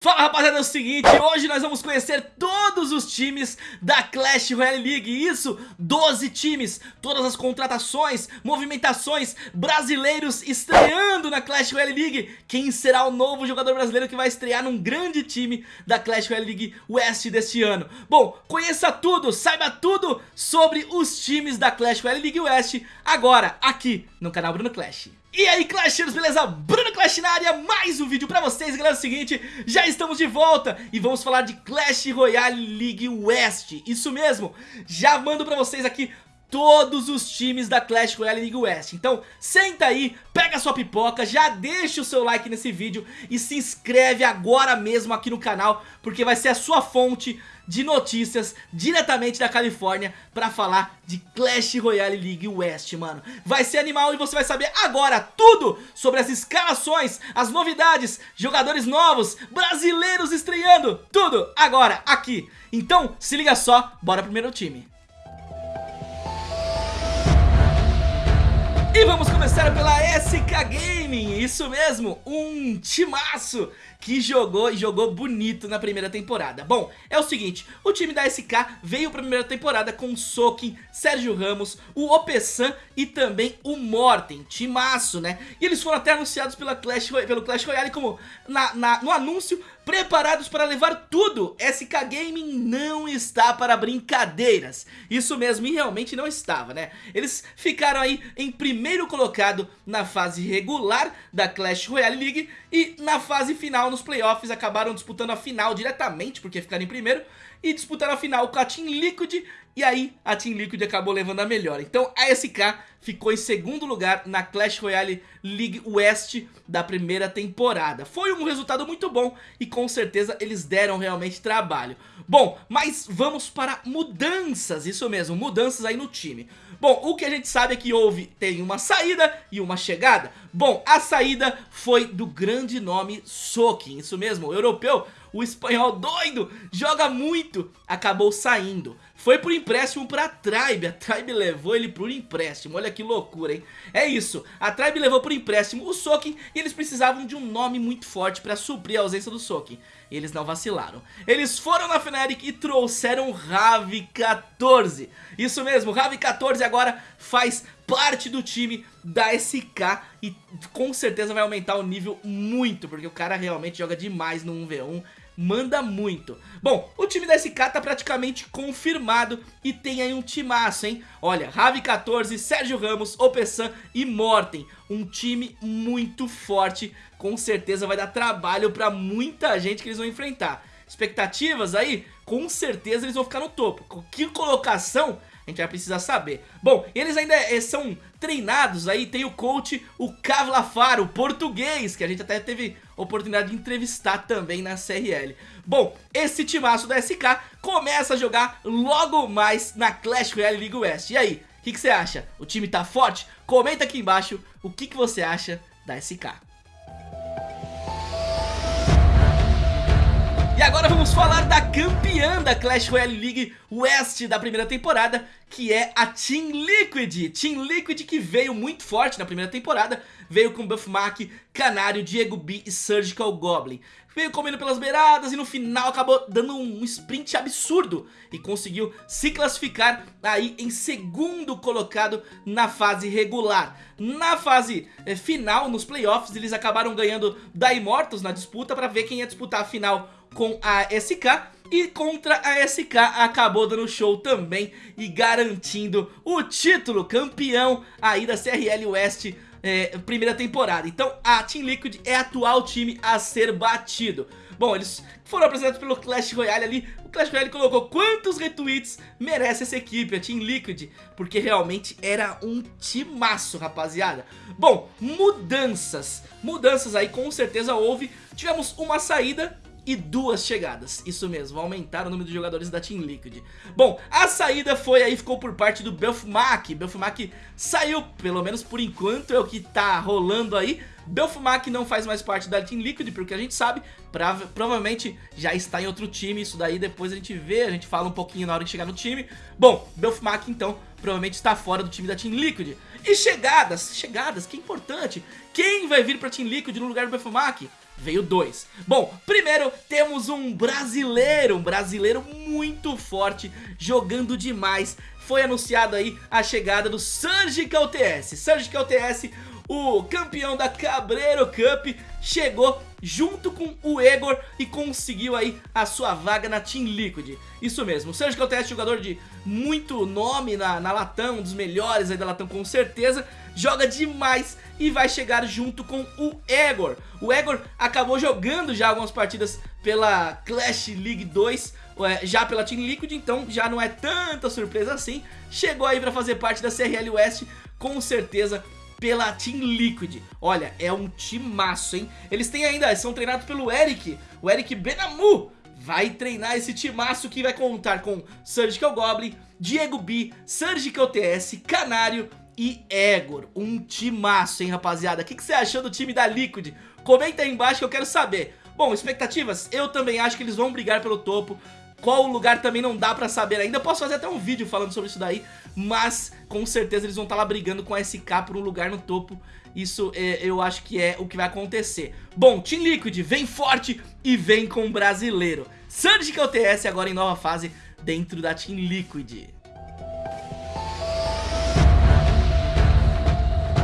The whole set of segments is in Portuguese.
Fala rapaziada, é o seguinte, hoje nós vamos conhecer todos os times da Clash Royale League. Isso, 12 times, todas as contratações, movimentações, brasileiros estreando na Clash Royale League. Quem será o novo jogador brasileiro que vai estrear num grande time da Clash Royale League West deste ano? Bom, conheça tudo, saiba tudo sobre os times da Clash Royale League West Agora, aqui no canal Bruno Clash e aí Clashers, beleza? Bruno Clash na área, mais um vídeo pra vocês, galera, é o seguinte, já estamos de volta e vamos falar de Clash Royale League West, isso mesmo, já mando pra vocês aqui todos os times da Clash Royale League West Então senta aí, pega sua pipoca, já deixa o seu like nesse vídeo e se inscreve agora mesmo aqui no canal Porque vai ser a sua fonte de notícias diretamente da Califórnia pra falar de Clash Royale League West, mano. Vai ser animal e você vai saber agora tudo sobre as escalações, as novidades, jogadores novos, brasileiros estreando, tudo agora aqui. Então se liga só, bora primeiro time E vamos começar pela SK Gaming, isso mesmo, um timaço que jogou e jogou bonito na primeira temporada. Bom, é o seguinte, o time da SK veio pra primeira temporada com Sokin, Sérgio Ramos, o Opessan e também o Morten, timaço, né? E eles foram até anunciados pela Clash, pelo Clash Royale como na, na, no anúncio preparados para levar tudo. SK Gaming não está para brincadeiras. Isso mesmo, e realmente não estava, né? Eles ficaram aí em primeiro colocado na fase regular da Clash Royale League e na fase final, nos playoffs, acabaram disputando a final diretamente, porque ficaram em primeiro, e disputaram a final com a Team Liquid e aí a Team Liquid acabou levando a melhor. Então a SK ficou em segundo lugar na Clash Royale League West da primeira temporada. Foi um resultado muito bom e com certeza eles deram realmente trabalho. Bom, mas vamos para mudanças, isso mesmo, mudanças aí no time. Bom, o que a gente sabe é que houve, tem uma saída e uma chegada. Bom, a saída foi do grande nome Sokin, isso mesmo, o europeu, o espanhol doido, joga muito, acabou saindo. Foi por empréstimo pra Tribe, a Tribe levou ele por empréstimo, olha que loucura, hein? É isso, a Tribe levou por empréstimo o Sokin e eles precisavam de um nome muito forte pra suprir a ausência do Sokin. E eles não vacilaram. Eles foram na Fnatic e trouxeram Ravi 14. Isso mesmo, Ravi 14 agora faz parte do time da SK e com certeza vai aumentar o nível muito, porque o cara realmente joga demais no 1v1 manda muito. Bom, o time da SK tá praticamente confirmado e tem aí um timaço, hein? Olha, Ravi 14, Sérgio Ramos, Opessan e Morten. Um time muito forte, com certeza vai dar trabalho pra muita gente que eles vão enfrentar. Expectativas aí? Com certeza eles vão ficar no topo. Que colocação? A gente vai precisar saber. Bom, eles ainda é, são treinados aí, tem o coach, o Cavlafaro, português, que a gente até teve oportunidade de entrevistar também na CRL. Bom, esse timaço da SK começa a jogar logo mais na Clash Royale League West. E aí, o que, que, você acha? O time tá forte? Comenta aqui embaixo o que, que você acha da SK. Agora vamos falar da campeã da Clash Royale League West da primeira temporada, que é a Team Liquid. Team Liquid que veio muito forte na primeira temporada, veio com Buff Mac, Canário, Diego B e Surgical Goblin. Veio comendo pelas beiradas e no final acabou dando um sprint absurdo e conseguiu se classificar aí em segundo colocado na fase regular. Na fase eh, final, nos playoffs, eles acabaram ganhando da Immortals na disputa para ver quem ia disputar a final com a SK e contra a SK acabou dando show também e garantindo o título campeão aí da CRL West é, primeira temporada. Então a Team Liquid é atual time a ser batido. Bom, eles foram apresentados pelo Clash Royale ali. O Clash Royale colocou quantos retweets merece essa equipe, a Team Liquid. Porque realmente era um timaço, rapaziada. Bom, mudanças. Mudanças aí com certeza houve. Tivemos uma saída e duas chegadas. Isso mesmo, aumentaram o número de jogadores da Team Liquid. Bom, a saída foi aí, ficou por parte do Belfmac. Belfmac saiu, pelo menos por enquanto é o que tá rolando aí. Belfmac não faz mais parte da Team Liquid, porque a gente sabe, provavelmente já está em outro time, isso daí depois a gente vê, a gente fala um pouquinho na hora de chegar no time. Bom, Belfmac então provavelmente está fora do time da Team Liquid. E chegadas, chegadas, que é importante. Quem vai vir pra Team Liquid no lugar do Belfmac? Veio dois. Bom, primeiro temos um brasileiro, um brasileiro muito forte, jogando demais. Foi anunciado aí a chegada do Surgical TS. Surgical TS, o campeão da Cabreiro Cup, chegou junto com o Egor e conseguiu aí a sua vaga na Team Liquid. Isso mesmo, o Surgical TS, jogador de muito nome na, na Latam, um dos melhores aí da Latam com certeza, joga demais e vai chegar junto com o Egor. O Egor acabou jogando já algumas partidas pela Clash League 2, é, já pela Team Liquid, então já não é tanta surpresa assim. Chegou aí pra fazer parte da CRL West, com certeza pela Team Liquid. Olha, é um timaço, hein? Eles têm ainda, são treinados pelo Eric, o Eric Benamu. Vai treinar esse timaço que vai contar com Surgical Goblin, Diego B, Surgical TS, Canário e Egor. Um timaço, hein, rapaziada? O que, que você achou do time da Liquid? Comenta aí embaixo que eu quero saber. Bom, expectativas? Eu também acho que eles vão brigar pelo topo. Qual lugar também não dá pra saber ainda. Posso fazer até um vídeo falando sobre isso daí. Mas com certeza eles vão estar tá lá brigando com a SK por um lugar no topo. Isso é, eu acho que é o que vai acontecer. Bom, Team Liquid vem forte e vem com brasileiro. Surgical TS agora em nova fase dentro da Team Liquid.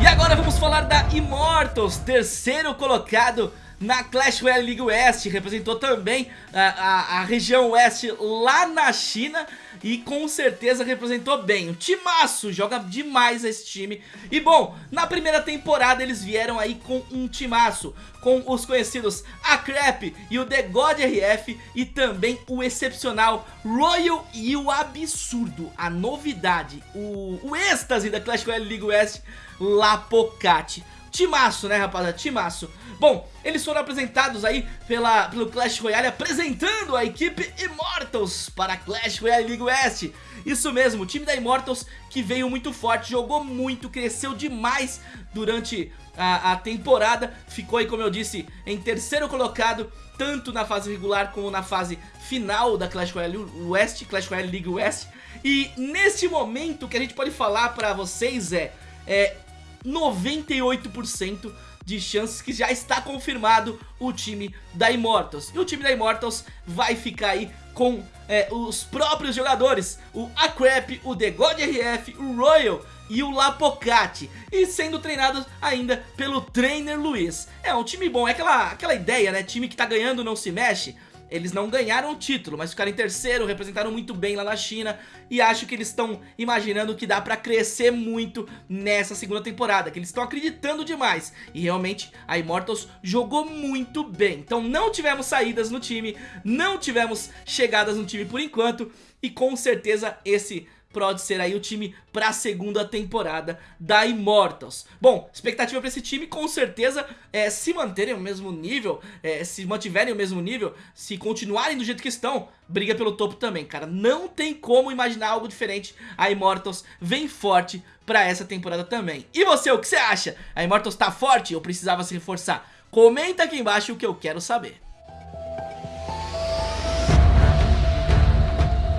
E agora vamos falar da Immortals, terceiro colocado na Clash Royale League West, representou também a, a, a, região Oeste lá na China e com certeza representou bem. O timaço joga demais esse time. E bom, na primeira temporada eles vieram aí com um timaço, com os conhecidos a Crap e o The God RF e também o excepcional Royal e o absurdo, a novidade, o, o êxtase da Clash Royale League West Lapocate. Timaço, né, rapaziada? Timaço. Bom, eles foram apresentados aí pela, pelo Clash Royale, apresentando a equipe Immortals para Clash Royale League West. Isso mesmo, o time da Immortals que veio muito forte, jogou muito, cresceu demais durante a, a temporada. Ficou aí, como eu disse, em terceiro colocado, tanto na fase regular como na fase final da Clash Royale West, Clash Royale League West. E neste momento o que a gente pode falar para vocês é, é 98% de chances que já está confirmado o time da Immortals. E o time da Immortals vai ficar aí com é, os próprios jogadores, o Acrep, o The God RF, o Royal e o Lapocati e sendo treinados ainda pelo trainer Luiz. É um time bom, é aquela, aquela ideia, né? Time que tá ganhando não se mexe. Eles não ganharam o título, mas ficaram em terceiro, representaram muito bem lá na China. E acho que eles estão imaginando que dá pra crescer muito nessa segunda temporada, que eles estão acreditando demais. E realmente a Immortals jogou muito bem. Então não tivemos saídas no time, não tivemos chegadas no time por enquanto. E com certeza esse pode ser aí o time para a segunda temporada da Immortals. Bom, expectativa para esse time com certeza é se manterem o mesmo nível, é, se mantiverem o mesmo nível, se continuarem do jeito que estão, briga pelo topo também, cara. Não tem como imaginar algo diferente. A Immortals vem forte para essa temporada também. E você, o que você acha? A Immortals tá forte ou precisava se reforçar? Comenta aqui embaixo o que eu quero saber.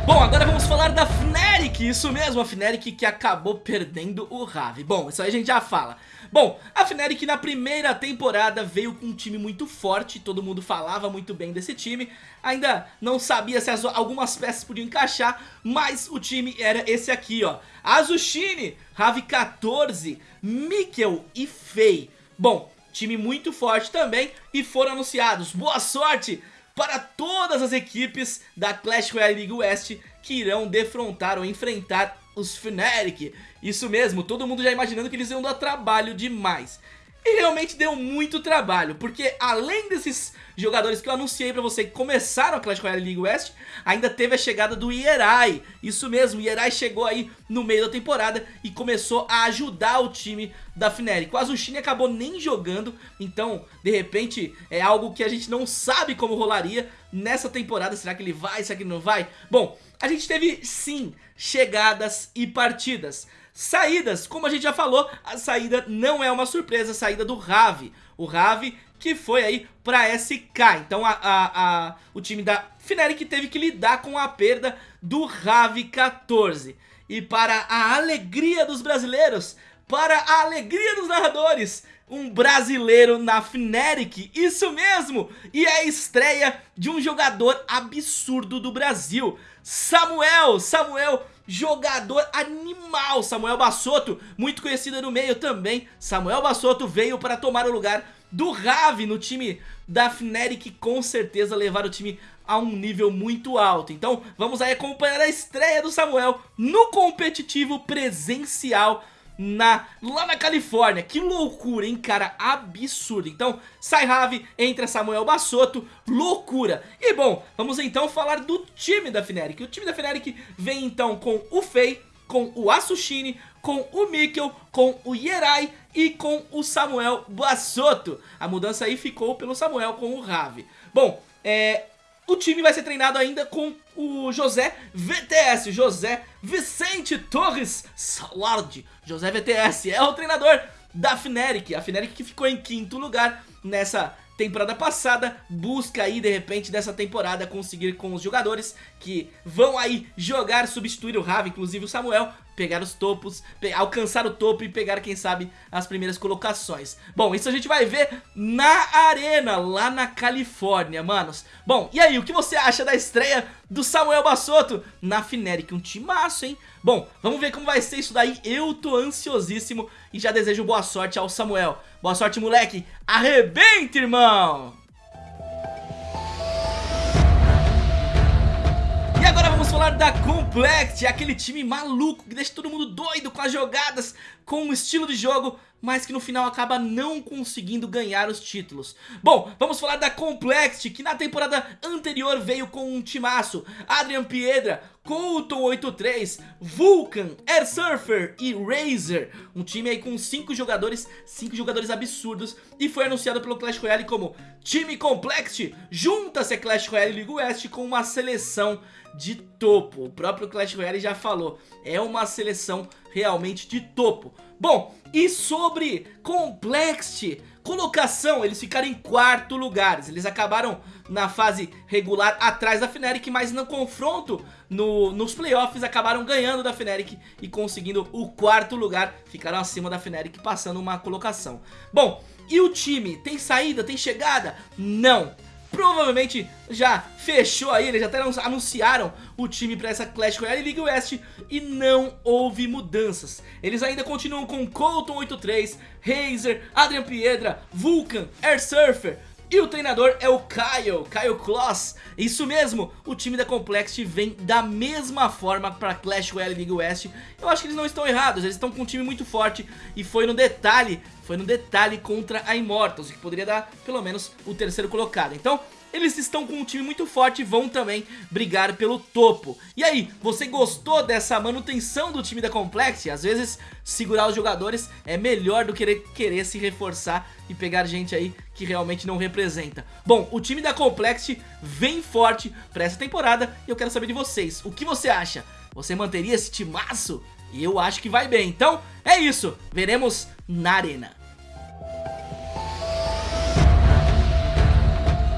Bom, agora vamos falar da Fnatic, isso mesmo, a Fnatic que acabou perdendo o Ravi. Bom, isso aí a gente já fala. Bom, a Fnatic na primeira temporada veio com um time muito forte, todo mundo falava muito bem desse time. Ainda não sabia se as, algumas peças podiam encaixar, mas o time era esse aqui, ó. Azushine, Ravi 14, Mikkel e Fei. Bom, time muito forte também e foram anunciados. Boa sorte! Para todas as equipes da Clash Royale League West que irão defrontar ou enfrentar os Fnatic. Isso mesmo, todo mundo já imaginando que eles iam dar trabalho demais. E realmente deu muito trabalho, porque além desses jogadores que eu anunciei pra você que começaram a Clash Royale League West, ainda teve a chegada do Ierai. Isso mesmo, Ierai chegou aí no meio da temporada e começou a ajudar o time da Fnatic. O Azushine acabou nem jogando, então de repente é algo que a gente não sabe como rolaria nessa temporada. Será que ele vai, será que ele não vai? Bom, a gente teve sim chegadas e partidas. Saídas, como a gente já falou, a saída não é uma surpresa, a saída do Ravi. O Ravi que foi aí pra SK. Então a, a, a, o time da Fnatic teve que lidar com a perda do Ravi 14. E para a alegria dos brasileiros, para a alegria dos narradores, um brasileiro na Fnatic, isso mesmo, e é a estreia de um jogador absurdo do Brasil, Samuel, Samuel, jogador animal, Samuel Bassotto, muito conhecido no meio também, Samuel Bassotto veio para tomar o lugar do Ravi no time da Fnatic, com certeza levar o time a um nível muito alto. Então vamos aí acompanhar a estreia do Samuel no competitivo presencial na, lá na Califórnia. Que loucura, hein, cara? Absurdo. Então, sai Ravi, entra Samuel Bassotto, loucura. E bom, vamos então falar do time da Fnatic. O time da Fnatic vem então com o Fei, com o Asushine, com o Mikkel, com o Yerai e com o Samuel Bassotto. A mudança aí ficou pelo Samuel com o Ravi. Bom, é, o time vai ser treinado ainda com o José VTS, José Vicente Torres Salard. José VTS é o treinador da Fnatic, a Fnatic que ficou em quinto lugar nessa temporada passada, busca aí de repente dessa temporada conseguir com os jogadores que vão aí jogar, substituir o Ravi, inclusive o Samuel, pegar os topos, alcançar o topo e pegar, quem sabe, as primeiras colocações. Bom, isso a gente vai ver na arena, lá na Califórnia, manos. Bom, e aí, o que você acha da estreia do Samuel Bassotto na Fnatic? Um timaço, hein? Bom, vamos ver como vai ser isso daí, eu tô ansiosíssimo e já desejo boa sorte ao Samuel. Boa sorte, moleque, arrebenta, irmão! Falar da Complexity, aquele time maluco que deixa todo mundo doido com as jogadas, com o estilo de jogo, mas que no final acaba não conseguindo ganhar os títulos. Bom, vamos falar da Complexity, que na temporada anterior veio com um timaço, Adrian Piedra, Colton 83, Vulcan, Air Surfer e Razer. Um time aí com 5 jogadores, 5 jogadores absurdos e foi anunciado pelo Clash Royale como Time Complexity. Junta-se a Clash Royale League West com uma seleção de topo. O próprio Clash Royale já falou, é uma seleção realmente de topo. Bom, e sobre Complexity, colocação, eles ficaram em quarto lugar. Eles acabaram na fase regular atrás da Fnatic, mas no confronto no, nos playoffs acabaram ganhando da Fnatic e conseguindo o quarto lugar. Ficaram acima da Fnatic, passando uma colocação. Bom, e o time? Tem saída? Tem chegada? Não provavelmente já fechou aí, eles já até anunciaram o time para essa Clash Royale League West e não houve mudanças. Eles ainda continuam com Colton 83, Razer, Adrian Piedra, Vulcan, Air Surfer, e o treinador é o Kyle, Kyle Kloss. Isso mesmo, o time da Complexity vem da mesma forma para Clash Royale League West. Eu acho que eles não estão errados, eles estão com um time muito forte e foi no detalhe, foi no detalhe contra a Immortals, que poderia dar pelo menos o terceiro colocado. Então, eles estão com um time muito forte e vão também brigar pelo topo. E aí, você gostou dessa manutenção do time da Complexity? Às vezes, segurar os jogadores é melhor do que querer se reforçar e pegar gente aí que realmente não representa. Bom, o time da Complexity vem forte para essa temporada e eu quero saber de vocês. O que você acha? Você manteria esse timaço? E eu acho que vai bem. Então, é isso. Veremos na arena.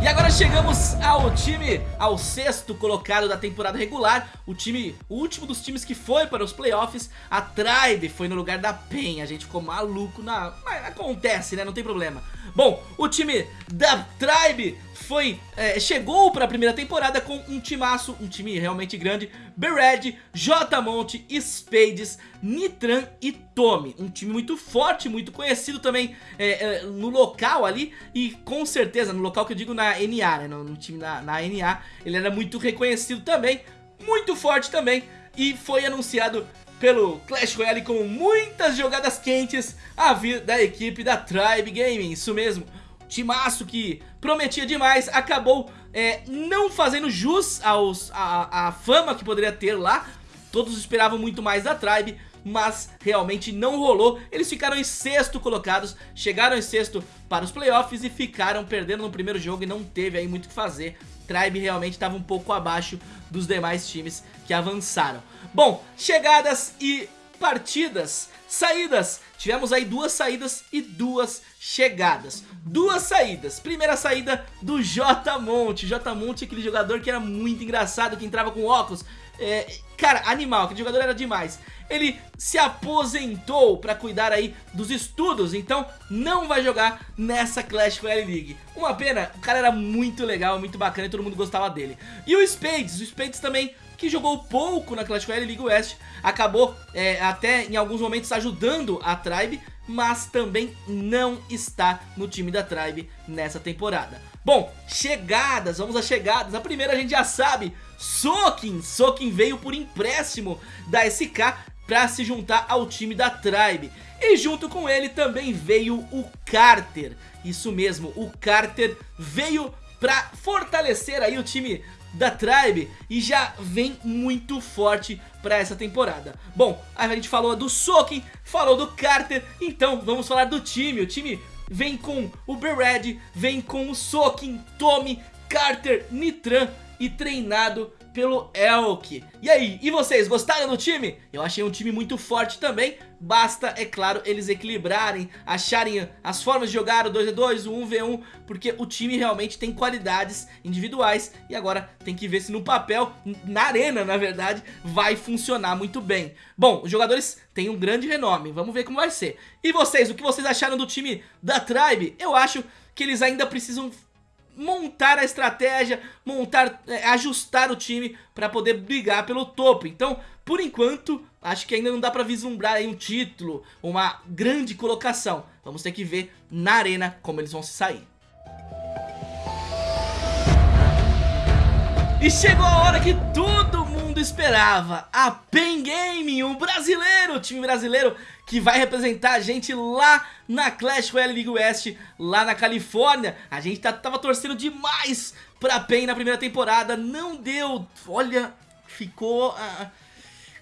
E agora chegamos ao time, ao sexto colocado da temporada regular, o time, o último dos times que foi para os playoffs, a Tribe foi no lugar da PEN, a gente ficou maluco, na, mas acontece né, não tem problema. Bom, o time da Tribe foi, é, chegou para a primeira temporada com um timaço, um time realmente grande, Bered, J Monte, Spades, Nitran e Tommy. Um time muito forte, muito conhecido também é, é, no local ali e com certeza, no local que eu digo na NA, né, no, no time na, na NA, ele era muito reconhecido também, muito forte também e foi anunciado pelo Clash Royale com muitas jogadas quentes a vir da equipe da Tribe Gaming, isso mesmo timaço que prometia demais, acabou é, não fazendo jus aos, a, a fama que poderia ter lá. Todos esperavam muito mais da Tribe, mas realmente não rolou. Eles ficaram em sexto colocados, chegaram em sexto para os playoffs e ficaram perdendo no primeiro jogo e não teve aí muito o que fazer. Tribe realmente estava um pouco abaixo dos demais times que avançaram. Bom, chegadas e partidas saídas. Tivemos aí duas saídas e duas chegadas. Duas saídas. Primeira saída do J Monte. J Monte aquele jogador que era muito engraçado, que entrava com óculos. É, cara, animal, aquele jogador era demais ele se aposentou para cuidar aí dos estudos, então não vai jogar nessa Clash Royale League. Uma pena, o cara era muito legal, muito bacana e todo mundo gostava dele. E o Spades, o Spades também que jogou pouco na Clash Royale League West, acabou é, até em alguns momentos ajudando a Tribe, mas também não está no time da Tribe nessa temporada. Bom, chegadas, vamos às chegadas. A primeira a gente já sabe, Sokin. Sokin veio por empréstimo da SK para se juntar ao time da Tribe. E junto com ele também veio o Carter. Isso mesmo, o Carter veio para fortalecer aí o time da Tribe e já vem muito forte para essa temporada. Bom, a gente falou do Soken, falou do Carter, então vamos falar do time. O time vem com o Bered, vem com o Soken, Tommy, Carter, Nitran e treinado pelo Elk. E aí, e vocês, gostaram do time? Eu achei um time muito forte também, basta, é claro, eles equilibrarem, acharem as formas de jogar o 2v2, o 1v1, porque o time realmente tem qualidades individuais e agora tem que ver se no papel, na arena na verdade, vai funcionar muito bem. Bom, os jogadores têm um grande renome, vamos ver como vai ser. E vocês, o que vocês acharam do time da Tribe? Eu acho que eles ainda precisam montar a estratégia, montar, é, ajustar o time para poder brigar pelo topo. Então, por enquanto, acho que ainda não dá para vislumbrar um título, uma grande colocação. Vamos ter que ver na arena como eles vão se sair. E chegou a hora que todo mundo esperava, a Pen Gaming, um brasileiro, time brasileiro que vai representar a gente lá na Clash Royale League West, lá na Califórnia. A gente tá, tava torcendo demais pra PEN na primeira temporada, não deu, olha, ficou... Ah,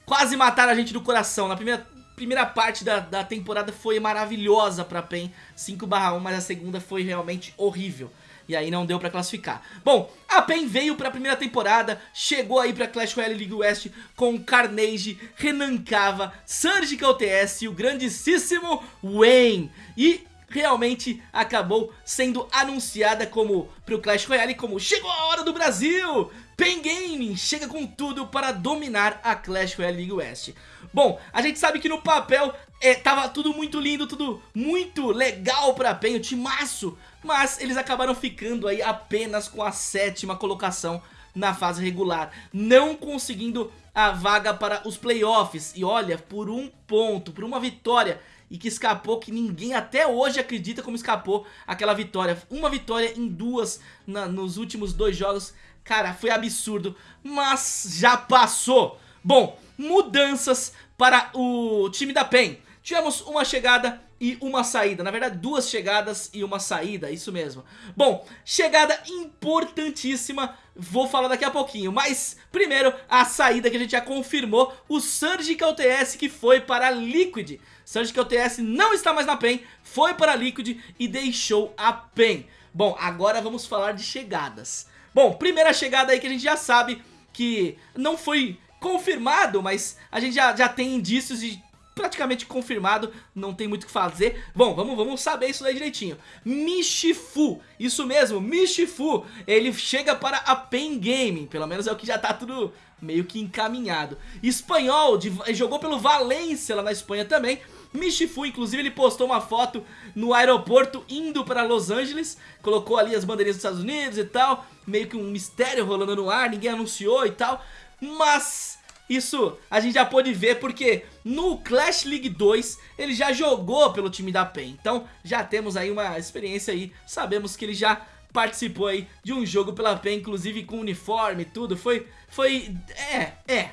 quase mataram a gente do coração. Na primeira, primeira parte da, da temporada foi maravilhosa pra PEN, 5 1, mas a segunda foi realmente horrível e aí não deu pra classificar. Bom, a PEN veio pra primeira temporada, chegou aí pra Clash Royale League West com Carnage, Renan Cava, Surgical TS e o grandíssimo Wayne. E realmente acabou sendo anunciada como pro Clash Royale como chegou a hora do Brasil! Pen Gaming chega com tudo para dominar a Clash Royale League West. Bom, a gente sabe que no papel é, tava tudo muito lindo, tudo muito legal pra PEN, o timaço, mas eles acabaram ficando aí apenas com a sétima colocação na fase regular, não conseguindo a vaga para os playoffs. E olha, por um ponto, por uma vitória e que escapou, que ninguém até hoje acredita como escapou aquela vitória. Uma vitória em duas na, nos últimos dois jogos, cara, foi absurdo, mas já passou. Bom, mudanças para o time da PEN. Tivemos uma chegada e uma saída, na verdade duas chegadas e uma saída, isso mesmo. Bom, chegada importantíssima, vou falar daqui a pouquinho, mas primeiro a saída que a gente já confirmou, o Surgical TS que foi para a Liquid. Surgical TS não está mais na PEN, foi para a Liquid e deixou a PEN. Bom, agora vamos falar de chegadas. Bom, primeira chegada aí que a gente já sabe que não foi confirmado, mas a gente já, já tem indícios de praticamente confirmado, não tem muito o que fazer. Bom, vamos, vamos saber isso daí direitinho. Michifu, isso mesmo, Michifu, ele chega para a Pen Gaming, pelo menos é o que já tá tudo meio que encaminhado. Espanhol, de, jogou pelo Valência lá na Espanha também. Michifu, inclusive, ele postou uma foto no aeroporto indo para Los Angeles, colocou ali as bandeirinhas dos Estados Unidos e tal, meio que um mistério rolando no ar, ninguém anunciou e tal, mas isso a gente já pôde ver porque no Clash League 2 ele já jogou pelo time da PEN. Então já temos aí uma experiência aí, sabemos que ele já participou aí de um jogo pela PEN, inclusive com uniforme e tudo. Foi, foi, é, é,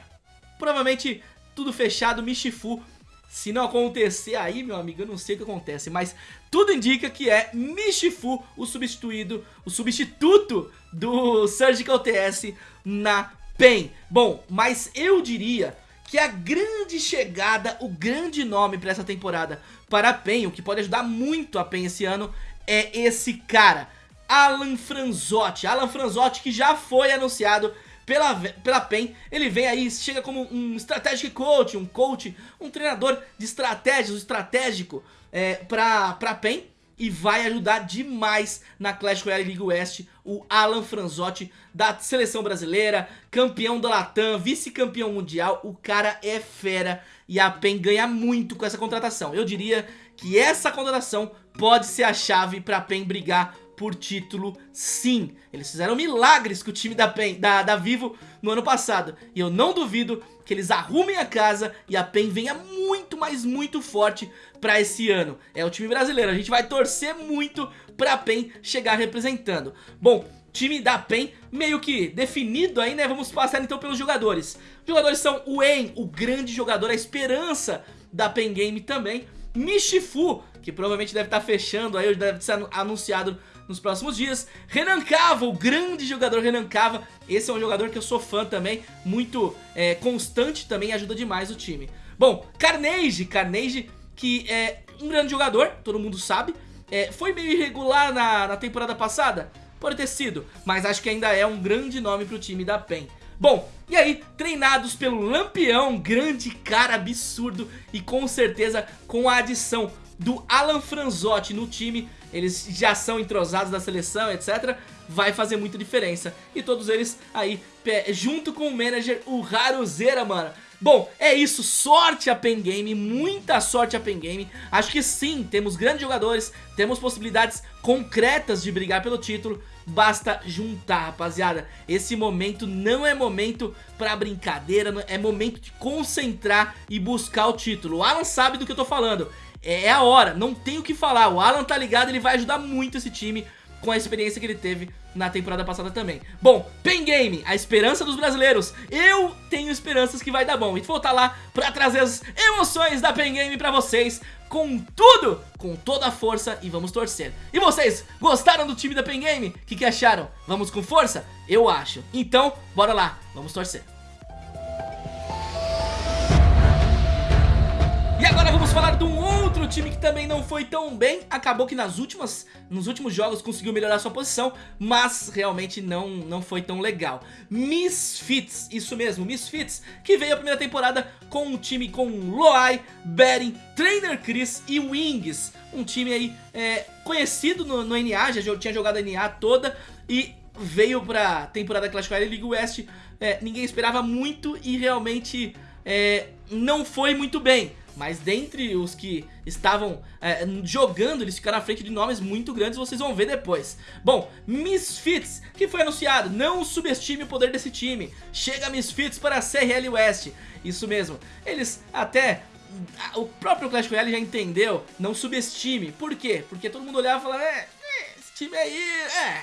provavelmente tudo fechado, Michifu. Se não acontecer aí, meu amigo, eu não sei o que acontece, mas tudo indica que é Michifu o substituído, o substituto do Surgical TS na PEN. Bom, mas eu diria que a grande chegada, o grande nome para essa temporada para a PEN, o que pode ajudar muito a PEN esse ano, é esse cara, Alan Franzotti. Alan Franzotti que já foi anunciado pela, pela PEN. Ele vem aí, chega como um strategic coach, um coach, um treinador de estratégias, estratégico é, pra, pra PEN e vai ajudar demais na Clash Royale League West o Alan Franzotti da seleção brasileira, campeão da Latam, vice-campeão mundial, o cara é fera e a PEN ganha muito com essa contratação. Eu diria que essa contratação pode ser a chave para a PEN brigar por título sim. Eles fizeram milagres com o time da, PEN, da, da Vivo no ano passado. E eu não duvido que eles arrumem a casa e a PEN venha muito, mas muito forte pra esse ano. É o time brasileiro, a gente vai torcer muito pra PEN chegar representando. Bom, time da PEN meio que definido aí, né? Vamos passar então pelos jogadores. Os jogadores são o En, o grande jogador, a esperança da PEN Game também. Michifu, que provavelmente deve estar tá fechando aí, deve ser anunciado nos próximos dias. Renan Cava, o grande jogador Renan Cava. Esse é um jogador que eu sou fã também, muito é, constante também, ajuda demais o time. Bom, Carnage, Carnage que é um grande jogador, todo mundo sabe. É, foi meio irregular na, na temporada passada? Pode ter sido, mas acho que ainda é um grande nome pro time da PEN. Bom, e aí, treinados pelo Lampião, grande cara absurdo e com certeza com a adição do Alan Franzotti no time, eles já são entrosados da seleção, etc. Vai fazer muita diferença. E todos eles aí, junto com o manager, o Haruzeira, mano. Bom, é isso, sorte a Pen Game, muita sorte a Pen Game. Acho que sim, temos grandes jogadores, temos possibilidades concretas de brigar pelo título. Basta juntar, rapaziada. Esse momento não é momento pra brincadeira, é momento de concentrar e buscar o título. O Alan sabe do que eu tô falando. É, é a hora, não tem o que falar. O Alan tá ligado, ele vai ajudar muito esse time com a experiência que ele teve na temporada passada também. Bom, Pen Game, a esperança dos brasileiros. Eu tenho esperanças que vai dar bom. E vou estar lá pra trazer as emoções da Pen Game pra vocês. Com tudo, com toda a força e vamos torcer. E vocês, gostaram do time da Pen Game? O que, que acharam? Vamos com força? Eu acho. Então, bora lá, vamos torcer. Vamos falar de um outro time que também não foi tão bem. Acabou que nas últimas, nos últimos jogos conseguiu melhorar sua posição Mas realmente não, não foi tão legal. Misfits, isso mesmo, Misfits Que veio a primeira temporada com um time com Loai, Beren, Trainer Chris e Wings. Um time aí é, conhecido no, no NA, já tinha jogado a NA toda E veio pra temporada Clash Royale League West é, Ninguém esperava muito e realmente é, não foi muito bem mas dentre os que estavam é, jogando, eles ficaram à frente de nomes muito grandes, vocês vão ver depois. Bom, Misfits, que foi anunciado, não subestime o poder desse time. Chega Misfits para a CRL West. Isso mesmo, eles até o próprio Clash Royale já entendeu, não subestime. Por quê? Porque todo mundo olhava e falava, é, esse time aí, é,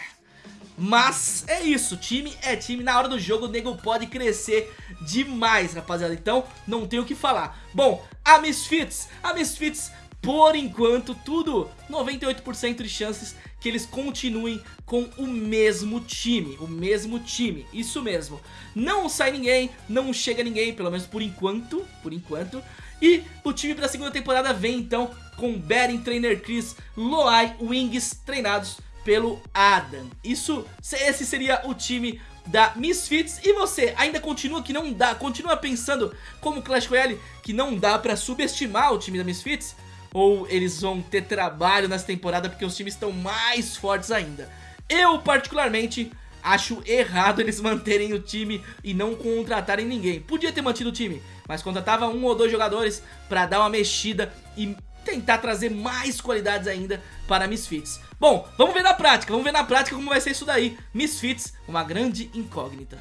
mas é isso, time é time, na hora do jogo o nego pode crescer demais, rapaziada. Então não tem o que falar. Bom, a Misfits, a Misfits, por enquanto, tudo 98% de chances que eles continuem com o mesmo time, o mesmo time, isso mesmo. Não sai ninguém, não chega ninguém, pelo menos por enquanto, por enquanto. E o time para a segunda temporada vem então com Beren, Trainer Chris, Loai, Wings treinados pelo Adam. Isso, esse seria o time da Misfits. E você ainda continua que não dá, continua pensando como Clash Royale que não dá pra subestimar o time da Misfits? Ou eles vão ter trabalho nessa temporada porque os times estão mais fortes ainda? Eu particularmente acho errado eles manterem o time e não contratarem ninguém. Podia ter mantido o time, mas contratava um ou dois jogadores pra dar uma mexida e tentar trazer mais qualidades ainda para Misfits. Bom, vamos ver na prática, vamos ver na prática como vai ser isso daí. Misfits, uma grande incógnita.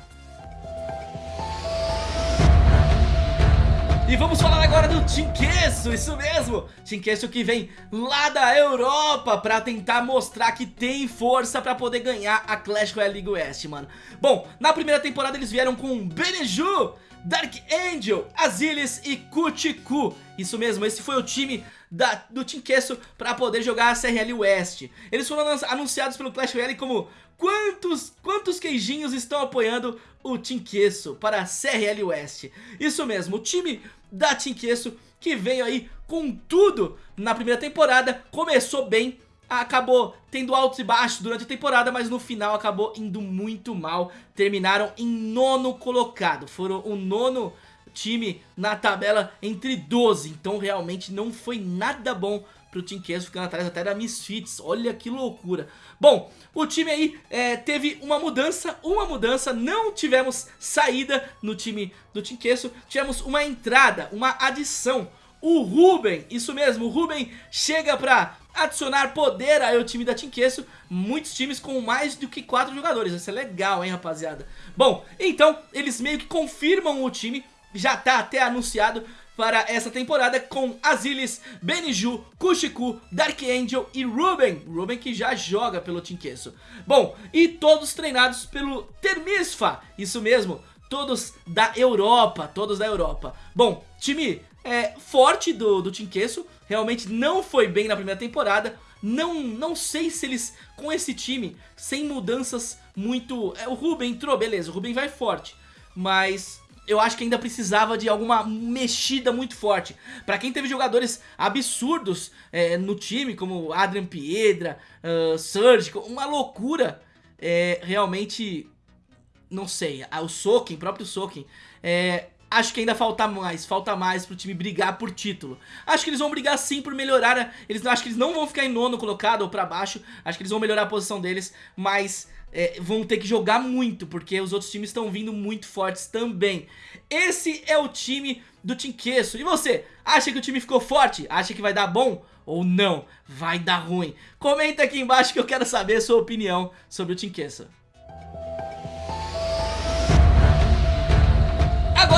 E vamos falar agora do Tinkesso, isso mesmo Tinkesso que vem lá da Europa pra tentar mostrar que tem força pra poder ganhar a Clash Royale League West, mano Bom, na primeira temporada eles vieram com Beneju, Dark Angel, Azilis e Kutiku Isso mesmo, esse foi o time da, do Team Castle para poder jogar a CRL West. Eles foram anunciados pelo Clash Royale como quantos, quantos queijinhos estão apoiando o Team Queso para a CRL West. Isso mesmo, o time da Team Queso que veio aí com tudo na primeira temporada, começou bem acabou tendo altos e baixos durante a temporada, mas no final acabou indo muito mal. Terminaram em nono colocado, foram o nono time na tabela entre 12, então realmente não foi nada bom pro Team Queso, ficando atrás até da Misfits, olha que loucura. Bom, o time aí é, teve uma mudança, uma mudança, não tivemos saída no time do Team Queso, tivemos uma entrada, uma adição. O Ruben, isso mesmo, o Ruben chega pra adicionar poder ao time da Team Queso, muitos times com mais do que 4 jogadores, isso é legal, hein, rapaziada. Bom, então, eles meio que confirmam o time, já tá até anunciado para essa temporada com Azilis, Beniju, Kushiku, Dark Angel e Ruben. Ruben que já joga pelo Team Queso. Bom, e todos treinados pelo Termisfa, isso mesmo, todos da Europa, todos da Europa. Bom, time é, forte do, do Queso, realmente não foi bem na primeira temporada, não, não sei se eles, com esse time, sem mudanças muito... É, o Ruben entrou, beleza, o Ruben vai forte, mas eu acho que ainda precisava de alguma mexida muito forte. Pra quem teve jogadores absurdos é, no time, como Adrian Piedra, uh, Surgical, uma loucura, é, realmente, não sei, o Soken, próprio Soken, é, acho que ainda falta mais, falta mais pro time brigar por título. Acho que eles vão brigar sim por melhorar, eles, acho que eles não vão ficar em nono colocado ou pra baixo, acho que eles vão melhorar a posição deles, mas é, vão ter que jogar muito, porque os outros times estão vindo muito fortes também. Esse é o time do Team Queso. E você, acha que o time ficou forte? Acha que vai dar bom? Ou não? Vai dar ruim? Comenta aqui embaixo que eu quero saber a sua opinião sobre o Team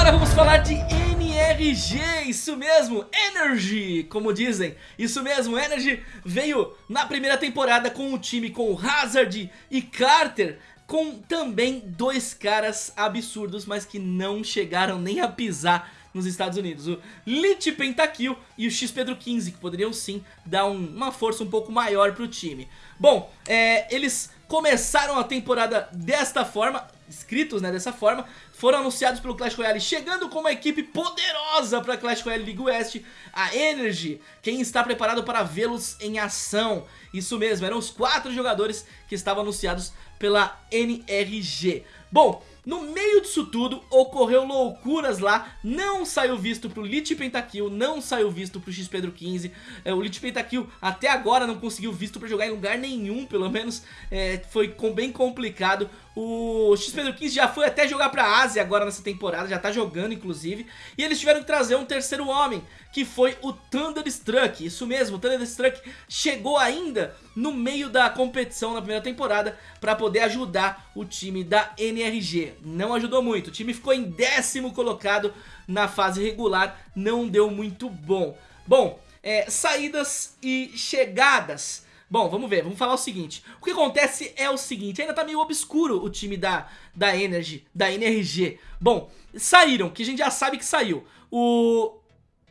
Agora vamos falar de NRG, isso mesmo, Energy, como dizem, isso mesmo, Energy veio na primeira temporada com o time com Hazard e Carter, com também dois caras absurdos, mas que não chegaram nem a pisar nos Estados Unidos, o Lich Pentakill e o X Pedro 15, que poderiam sim dar um, uma força um pouco maior pro time. Bom, é, eles começaram a temporada desta forma, inscritos né, dessa forma, foram anunciados pelo Clash Royale, chegando com uma equipe poderosa para Clash Royale League West, a Energy, quem está preparado para vê-los em ação. Isso mesmo, eram os quatro jogadores que estavam anunciados pela NRG. Bom, no meio disso tudo, ocorreu loucuras lá, não saiu visto pro Lich Pentakill, não saiu visto pro X Pedro 15, é, o Lich Pentakill até agora não conseguiu visto pra jogar em lugar nenhum, pelo menos é, foi com, bem complicado, o X Pedro 15 já foi até jogar pra Ásia agora nessa temporada, já tá jogando inclusive, e eles tiveram que trazer um terceiro homem, que foi o Thunderstruck, isso mesmo, o Thunderstruck chegou ainda no meio da competição na primeira temporada para poder ajudar o time da NRG. Não ajudou muito, o time ficou em décimo colocado na fase regular, não deu muito bom. Bom, é, saídas e chegadas. Bom, vamos ver, vamos falar o seguinte. O que acontece é o seguinte, ainda tá meio obscuro o time da, da Energy, da NRG. Bom, saíram, que a gente já sabe que saiu. O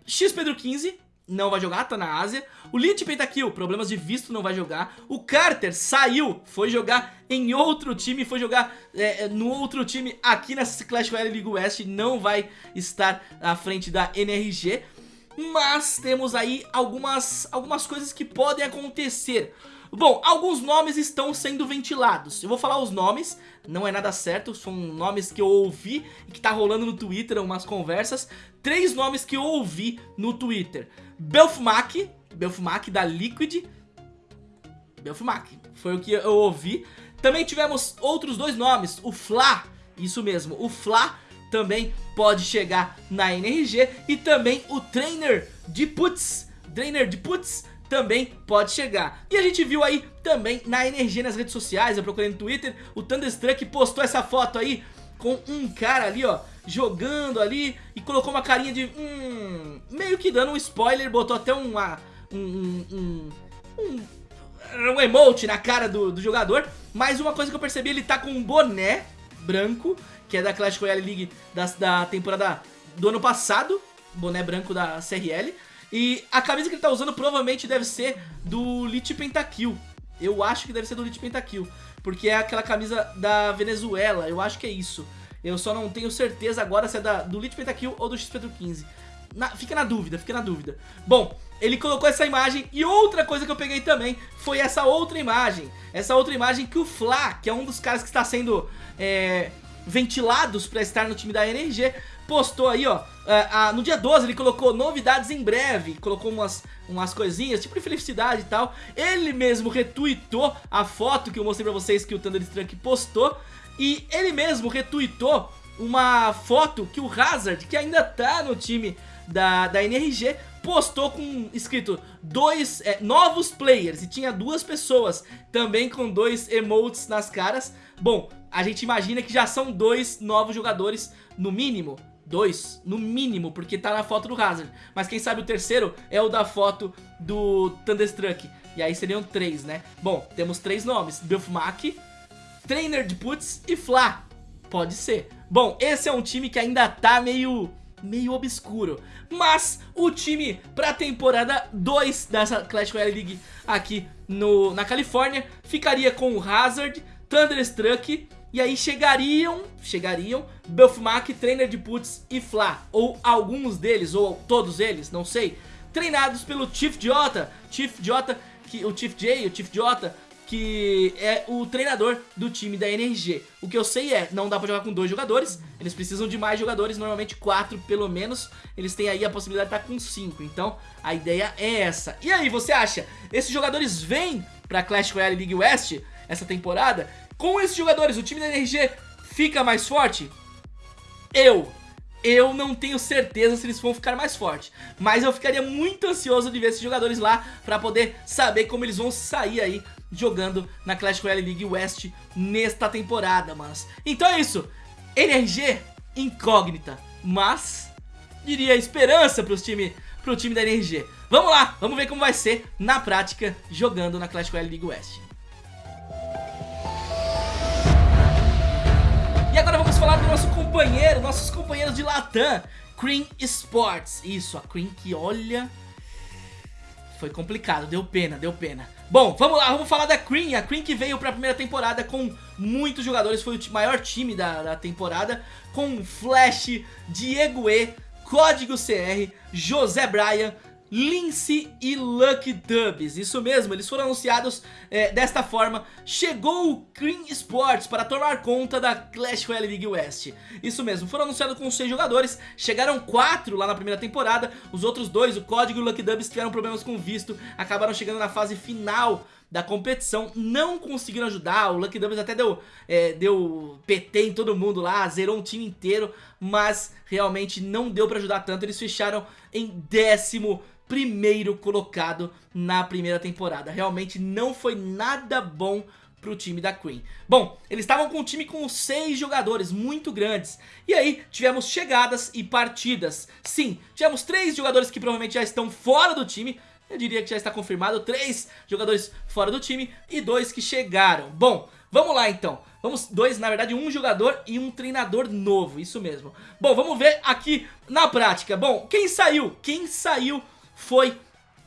X Pedro 15 não vai jogar, tá na Ásia. O Lich Pentakill, problemas de visto, não vai jogar. O Carter saiu, foi jogar em outro time, foi jogar é, é no outro time aqui nessa Clash Royale League West, não vai estar à frente da NRG. Mas temos aí algumas, algumas coisas que podem acontecer. Bom, alguns nomes estão sendo ventilados. Eu vou falar os nomes, não é nada certo, são nomes que eu ouvi e que tá rolando no Twitter, umas conversas. Três nomes que eu ouvi no Twitter. Belfmac, Belfmac da Liquid. Belfmac, foi o que eu ouvi. Também tivemos outros dois nomes, o Fla, isso mesmo, o Fla também pode chegar na NRG e também o Trainer de Putz, Trainer de Putz também pode chegar. E a gente viu aí também na energia nas redes sociais, eu procurei no Twitter, o Thunderstruck postou essa foto aí com um cara ali, ó, jogando ali e colocou uma carinha de, hum, meio que dando um spoiler, botou até uma, um, um, um, um emote na cara do, do jogador, mas uma coisa que eu percebi, ele tá com um boné branco, que é da Clash Royale League da, da temporada do ano passado, boné branco da CRL, e a camisa que ele tá usando provavelmente deve ser do Lich Pentakill. Eu acho que deve ser do Lich Pentakill. Porque é aquela camisa da Venezuela. Eu acho que é isso. Eu só não tenho certeza agora se é da, do Lich Pentakill ou do X Petro 15. na, fica na dúvida, fica na dúvida. Bom, ele colocou essa imagem e outra coisa que eu peguei também foi essa outra imagem. Essa outra imagem que o Fla, que é um dos caras que está sendo é, ventilados para estar no time da NRG, postou aí, ó. Uh, uh, no dia 12 ele colocou novidades em breve, colocou umas, umas coisinhas, tipo de felicidade e tal. Ele mesmo retweetou a foto que eu mostrei pra vocês que o Thunder Strunk postou. E ele mesmo retweetou uma foto que o Hazard, que ainda tá no time da, da NRG, postou com escrito dois é, novos players e tinha duas pessoas também com dois emotes nas caras. Bom, a gente imagina que já são dois novos jogadores no mínimo. Dois, no mínimo, porque tá na foto do Hazard. Mas quem sabe o terceiro é o da foto do Thunderstruck. E aí seriam três, né? Bom, temos três nomes. Belfmack, Trainer de Putz e Fla. Pode ser. Bom, esse é um time que ainda tá meio meio obscuro. Mas o time pra temporada 2 dessa Clash Royale League aqui no, na Califórnia ficaria com o Hazard, Thunderstruck e aí chegariam, chegariam Belfmack, Trainer de Putz e Fla, ou alguns deles, ou todos eles, não sei, treinados pelo Chief Jota, Chief Jota, que, o Chief J, o Chief Jota, que é o treinador do time da NRG. O que eu sei é, não dá pra jogar com dois jogadores, eles precisam de mais jogadores, normalmente quatro pelo menos, eles têm aí a possibilidade de estar com cinco, então a ideia é essa. E aí, você acha, esses jogadores vêm pra Clash Royale League West essa temporada? Com esses jogadores, o time da NRG fica mais forte? Eu. Eu não tenho certeza se eles vão ficar mais fortes. Mas eu ficaria muito ansioso de ver esses jogadores lá Pra poder saber como eles vão sair aí Jogando na Clash Royale League West Nesta temporada, manos Então é isso. NRG incógnita. Mas diria esperança pros time, pro time da NRG Vamos lá, vamos ver como vai ser na prática Jogando na Clash Royale League West agora vamos falar do nosso companheiro, nossos companheiros de Latam, Cream Sports. Isso, a Cream que olha... Foi complicado, deu pena, deu pena. Bom, vamos lá, vamos falar da Cream. A Cream que veio para a primeira temporada com muitos jogadores, foi o maior time da, da temporada, com Flash, Diego E, Código CR, José Bryan, Lince e Lucky Dubs, isso mesmo, eles foram anunciados é, desta forma. Chegou o Cream Sports para tomar conta da Clash Royale League West. Isso mesmo, foram anunciados com 6 jogadores Chegaram 4 lá na primeira temporada. Os outros dois, o Código e o Lucky Dubs tiveram problemas com visto Acabaram chegando na fase final da competição, não conseguiram ajudar, o Lucky Dubs até deu, é, deu PT em todo mundo lá, zerou um time inteiro, mas realmente não deu pra ajudar tanto, eles fecharam em décimo primeiro colocado na primeira temporada. Realmente não foi nada bom pro time da Queen. Bom, eles estavam com um time com seis jogadores muito grandes. E aí tivemos chegadas e partidas. Sim, tivemos três jogadores que provavelmente já estão fora do time. Eu diria que já está confirmado, três jogadores fora do time e dois que chegaram. Bom, vamos lá então. Vamos, dois, na verdade, um jogador e um treinador novo, isso mesmo. Bom, vamos ver aqui na prática. Bom, quem saiu? Quem saiu foi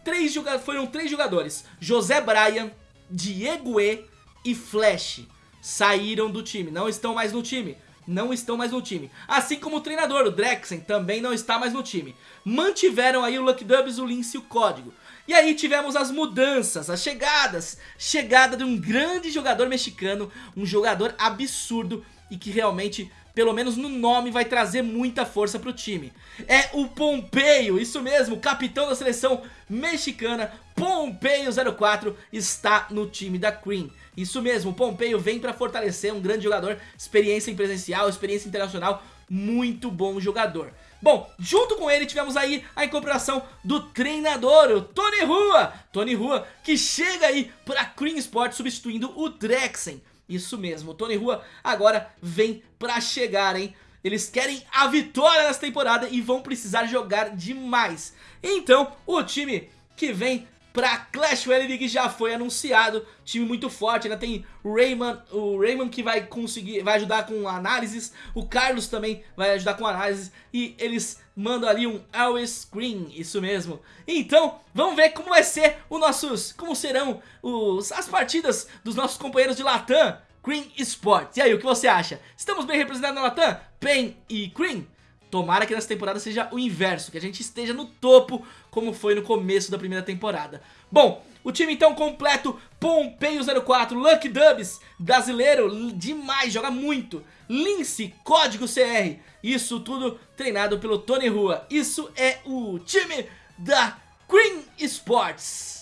três foram três jogadores, José Bryan, Diego E e Flash, saíram do time, não estão mais no time. Não estão mais no time. Assim como o treinador, o Drexen, também não está mais no time. Mantiveram aí o Lucky Dubs, o Lince e o Código. E aí tivemos as mudanças, as chegadas. Chegada de um grande jogador mexicano, um jogador absurdo e que realmente pelo menos no nome, vai trazer muita força pro time. É o Pompeio, isso mesmo, capitão da seleção mexicana, Pompeio 04, está no time da Cream. Isso mesmo, Pompeio vem para fortalecer um grande jogador, experiência em presencial, experiência internacional, muito bom jogador. Bom, junto com ele tivemos aí a incorporação do treinador, o Tony Rua. Tony Rua que chega aí para Cream Sport substituindo o Drexen. Isso mesmo, o Tony Rua agora vem pra chegar, hein? Eles querem a vitória nessa temporada e vão precisar jogar demais. Então, o time que vem pra Clash Royale League já foi anunciado, time muito forte, ainda tem o Raymond, o Raymond que vai conseguir, vai ajudar com análises, o Carlos também vai ajudar com análises e eles mandam ali um always screen, isso mesmo. Então, vamos ver como vai ser os nossos, como serão os, as partidas dos nossos companheiros de Latam, Cream Sports. E aí, o que você acha? Estamos bem representados na Latam? Pen e Cream? Tomara que nessa temporada seja o inverso, que a gente esteja no topo, como foi no começo da primeira temporada. Bom, o time então completo, Pompeio 04, Lucky Dubs, brasileiro, demais, joga muito. Lince, código CR, isso tudo treinado pelo Tony Rua. Isso é o time da Green Sports.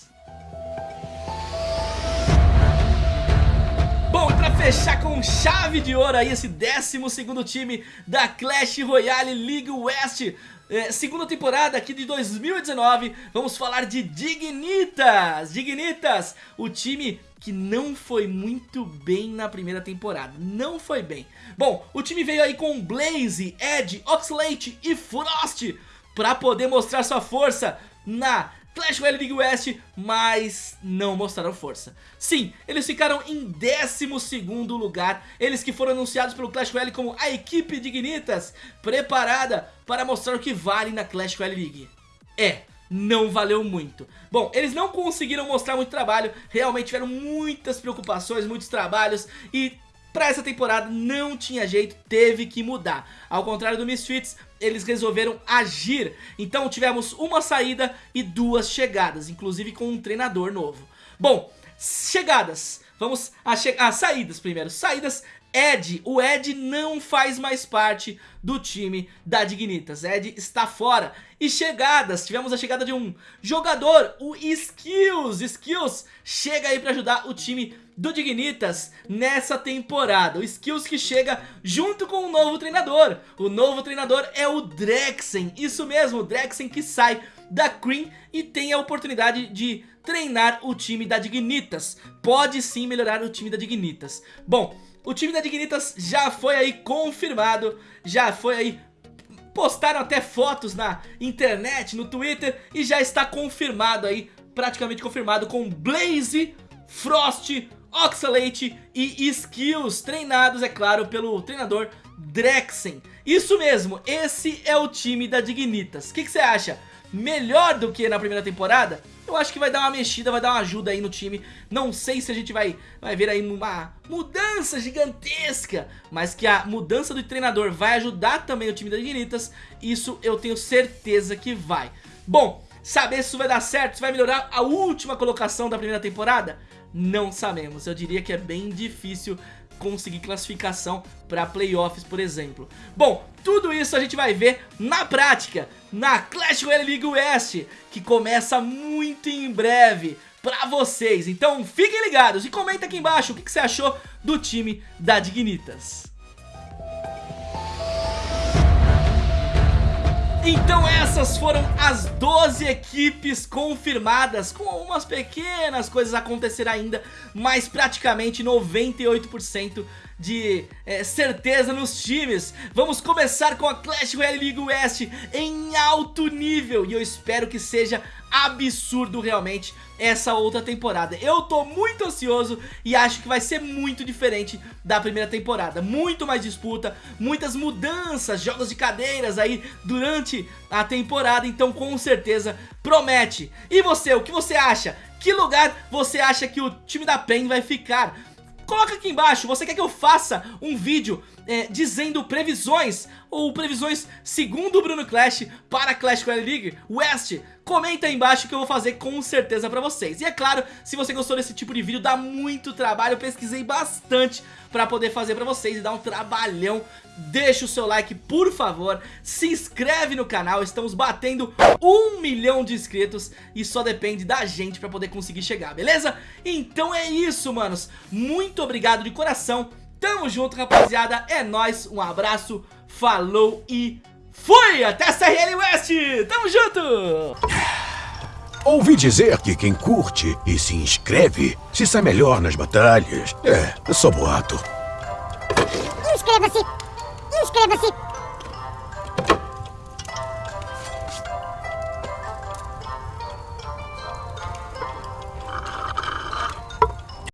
Bom, pra fechar com chave de ouro aí esse 12º time da Clash Royale League West. É, segunda temporada aqui de 2019, vamos falar de Dignitas, Dignitas, o time que não foi muito bem na primeira temporada, não foi bem. Bom, o time veio aí com Blaze, Ed, Oxlade e Frost para poder mostrar sua força na Clash Royale League West, mas não mostraram força. Sim, eles ficaram em 12º lugar, eles que foram anunciados pelo Clash Royale como a equipe Dignitas, preparada para mostrar o que vale na Clash Royale League. É, não valeu muito. Bom, eles não conseguiram mostrar muito trabalho, realmente tiveram muitas preocupações, muitos trabalhos e Pra essa temporada não tinha jeito, teve que mudar. Ao contrário do Misfits, eles resolveram agir. Então tivemos uma saída e duas chegadas, inclusive com um treinador novo. Bom, chegadas. Vamos às che saídas primeiro. Saídas Ed, o Ed não faz mais parte do time da Dignitas, Ed está fora. E chegadas, tivemos a chegada de um jogador, o Skills, Skills chega aí para ajudar o time do Dignitas nessa temporada. O Skills que chega junto com o novo treinador. O novo treinador é o Drexen, isso mesmo, o Drexen que sai da Cream e tem a oportunidade de treinar o time da Dignitas. Pode sim melhorar o time da Dignitas. Bom, o time da Dignitas já foi aí confirmado, já foi aí postaram até fotos na internet, no Twitter e já está confirmado aí, praticamente confirmado com Blaze, Frost, Oxalate e Skills, treinados, é claro, pelo treinador Drexen. Isso mesmo, esse é o time da Dignitas. O que, você acha? Melhor do que na primeira temporada? Eu acho que vai dar uma mexida, vai dar uma ajuda aí no time. Não sei se a gente vai, vai ver aí uma mudança gigantesca, mas que a mudança do treinador vai ajudar também o time da Dignitas, isso eu tenho certeza que vai. Bom, saber se isso vai dar certo, se vai melhorar a última colocação da primeira temporada? Não sabemos, eu diria que é bem difícil conseguir classificação para playoffs, por exemplo. Bom, tudo isso a gente vai ver na prática, na Clash Royale League West, que começa muito em breve para vocês. Então fiquem ligados e comenta aqui embaixo o que, que você achou do time da Dignitas. Então essas foram as 12 equipes confirmadas, com algumas pequenas coisas acontecer ainda, mas praticamente 98% de é, certeza nos times. Vamos começar com a Clash Royale League West em alto nível e eu espero que seja absurdo realmente essa outra temporada. Eu tô muito ansioso e acho que vai ser muito diferente da primeira temporada. Muito mais disputa, muitas mudanças, jogos de cadeiras aí durante a temporada, então com certeza promete. E você, o que você acha? Que lugar você acha que o time da PEN vai ficar? Coloca aqui embaixo, você quer que eu faça um vídeo é, dizendo previsões ou previsões segundo o Bruno Clash para Clash Royale League West? Comenta aí embaixo que eu vou fazer com certeza pra vocês. E é claro, se você gostou desse tipo de vídeo, dá muito trabalho, eu pesquisei bastante pra poder fazer pra vocês e dar um trabalhão. Deixa o seu like, por favor, se inscreve no canal, estamos batendo um milhão de inscritos e só depende da gente pra poder conseguir chegar, beleza? Então é isso, manos, muito obrigado de coração, tamo junto, rapaziada, é nóis, um abraço, falou e fui! Até a CRL West, tamo junto! Ouvi dizer que quem curte e se inscreve se sai melhor nas batalhas. É, é só boato. Inscreva-se! Inscreva-se!